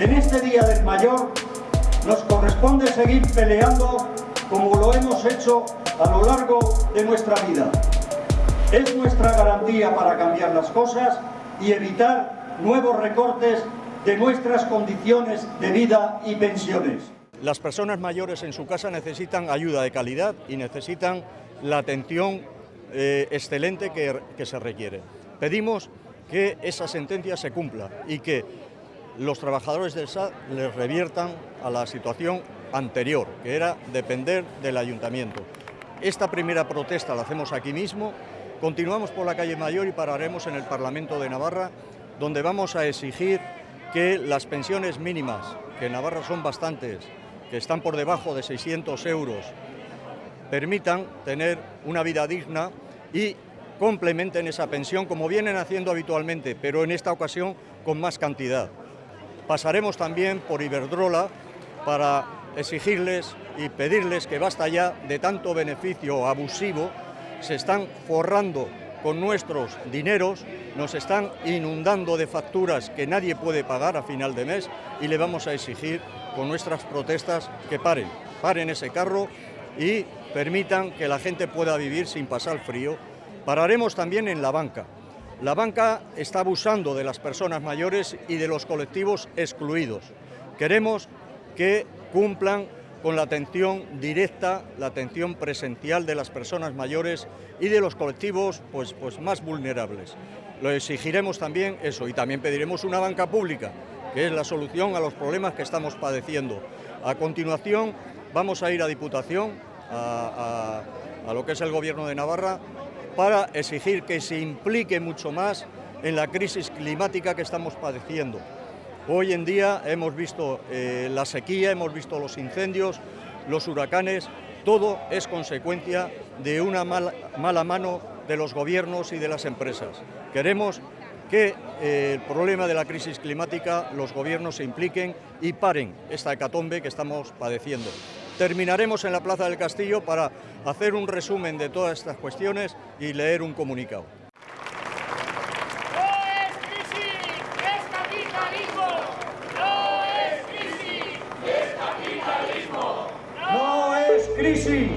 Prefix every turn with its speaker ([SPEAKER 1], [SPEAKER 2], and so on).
[SPEAKER 1] Día del Mayor, nos corresponde seguir peleando como lo hemos hecho a lo largo de nuestra vida. Es nuestra garantía para cambiar las cosas y evitar nuevos recortes de nuestras condiciones de vida y pensiones.
[SPEAKER 2] Las personas mayores en su casa necesitan ayuda de calidad y necesitan la atención eh, excelente que se requiere. Pedimos que esa sentencia se cumpla y que los trabajadores del SAT les reviertan a la situación anterior, que era depender del ayuntamiento. Esta primera protesta la hacemos aquí mismo, continuamos por la calle Mayor y pararemos en el Parlamento de Navarra, donde vamos a exigir que las pensiones mínimas, que en Navarra son bastantes, que están por debajo de 600 euros, permitan tener una vida digna y complementen esa pensión como vienen haciendo habitualmente, pero en esta ocasión con más cantidad. Pasaremos también por Iberdrola para exigirles y pedirles que basta ya de tanto beneficio abusivo, se están forrando con nuestros dineros, nos están inundando de facturas que nadie puede pagar a final de mes y le vamos a exigir con nuestras protestas que paren, paren ese carro y permitan que la gente pueda vivir sin pasar frío Pararemos también en la banca. La banca está abusando de las personas mayores y de los colectivos excluidos. Queremos que cumplan con la atención directa, la atención presencial de las personas mayores y de los colectivos pues, pues más vulnerables. Lo exigiremos también eso y también pediremos una banca pública, que es la solución a los problemas que estamos padeciendo. A continuación vamos a ir a Diputación, a, a lo que es el Gobierno de Navarra, para exigir que se implique mucho más en la crisis climática que estamos padeciendo. Hoy en día hemos visto eh, la sequía, hemos visto los incendios, los huracanes, todo es consecuencia de una mala, mano de los gobiernos y de las empresas. Queremos que eh, el problema de la crisis climática los gobiernos se impliquen y paren esta hecatombe que estamos padeciendo. Terminaremos en la Plaza del Castillo para hacer un resumen de todas estas cuestiones y leer un comunicado.
[SPEAKER 3] ¡No es crisis!